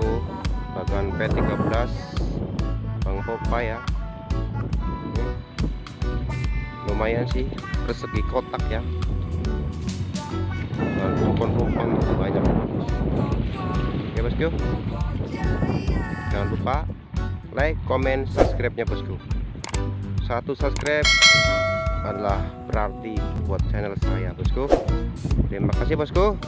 Ceko bagan P13 Bang Popa ya. Lumayan sih persegi kotak ya. Kupon-kupon banyak. Oke bosku. Jangan lupa like comment subscribe nya bosku. Satu subscribe adalah berarti buat channel saya bosku. Terima kasih bosku.